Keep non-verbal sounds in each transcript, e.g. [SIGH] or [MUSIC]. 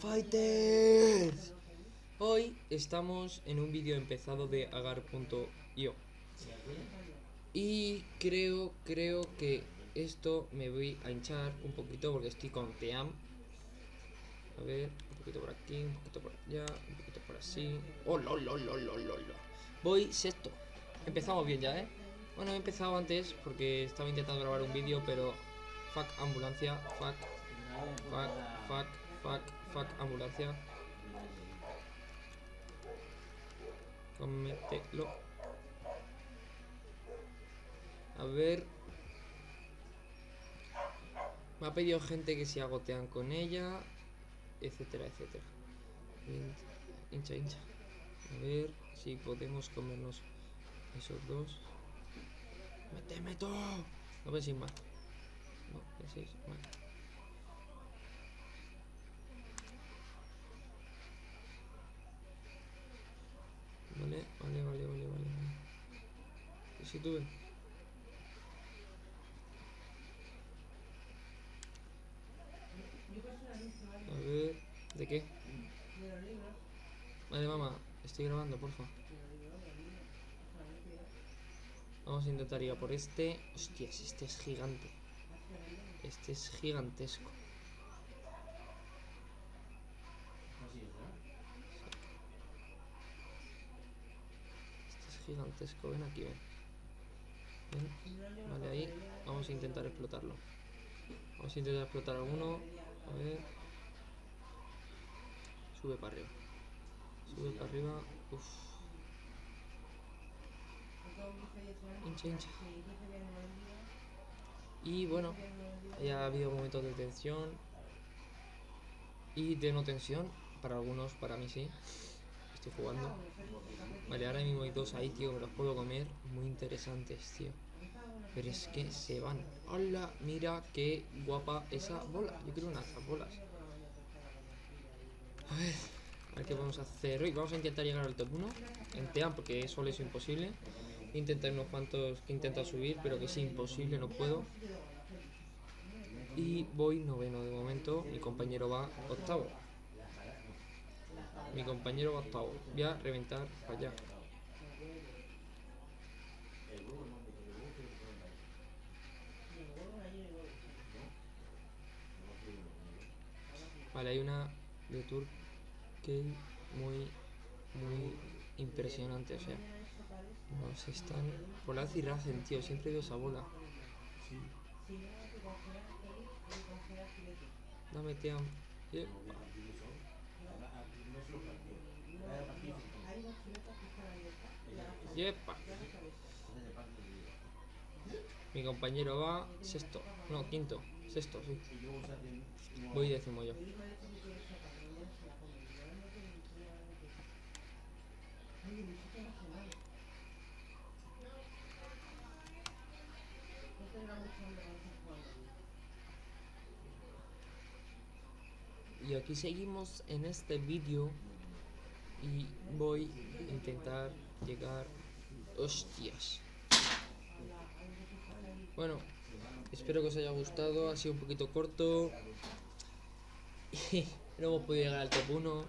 Fighters. Hoy estamos en un vídeo empezado de agar.io Y creo, creo que esto me voy a hinchar un poquito porque estoy con Team A ver, un poquito por aquí, un poquito por allá, un poquito por así ¡Oh, lo, lo, lo, lo, lo, lo! Voy sexto Empezamos bien ya, ¿eh? Bueno, he empezado antes porque estaba intentando grabar un vídeo pero... Fuck ambulancia, fuck Fuck, fuck, fuck, fuck, ambulancia. Cómetelo. A ver. Me ha pedido gente que se agotean con ella. Etcétera, etcétera. Hincha, hincha. A ver si podemos comernos esos dos. ¡Méteme todo! No penséis más. No penséis mal. Vale, vale, vale, vale, vale. ¿Y si tuve? A ver, ¿de qué? Vale, mamá, estoy grabando, porfa. Vamos a intentar ir a por este. Hostias, este es gigante. Este es gigantesco. gigantesco. Ven aquí, ven. Vale, ahí. Vamos a intentar explotarlo. Vamos a intentar explotar alguno. A ver. Sube para arriba. Sube para arriba. Uf. Hincha, hincha. Y bueno, ya ha habido momentos de tensión y de no tensión. Para algunos, para mí sí estoy jugando. Vale, ahora mismo hay dos ahí, tío, me los puedo comer. Muy interesantes, tío. Pero es que se van. ¡Hola! Mira qué guapa esa bola. Yo quiero una esas bolas. A ver, vamos a hacer hoy. Vamos a intentar llegar al top 1 en TEAM, porque solo es imposible. Intentar unos cuantos que intenta subir, pero que es imposible, no puedo. Y voy noveno de momento. Mi compañero va octavo. Mi compañero va octavo. Voy a reventar para allá. Vale, hay una de que muy, muy impresionante, o sea. Nos están... Por la Racen, tío, siempre veo esa bola. Dame, tío. Yepa. Mi compañero va sexto. No, quinto. Sexto, sí. Voy décimo yo. Y aquí seguimos en este vídeo y voy a intentar llegar hostias. Bueno espero que os haya gustado ha sido un poquito corto. [LAUGHS] No hemos podido llegar al top 1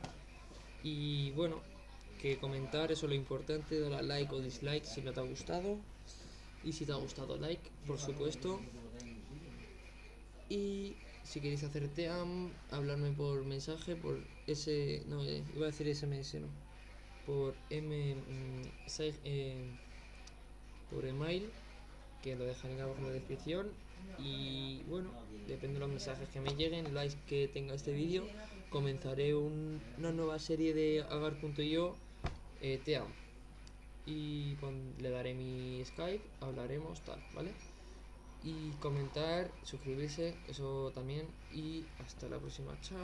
y bueno que comentar eso es lo importante dar like o dislike si no te ha gustado. Y si te ha gustado like por supuesto. Y si queréis hacer team, hablarme por mensaje, por ese, no, eh, iba a decir SMS, no, por M, mm, eh, por email, que lo dejaré abajo en la descripción, y bueno, depende de los mensajes que me lleguen, likes que tenga este vídeo, comenzaré una nueva serie de agar.io eh, team, y le daré mi Skype, hablaremos tal, ¿vale? y comentar, suscribirse, eso también y hasta la próxima, chao.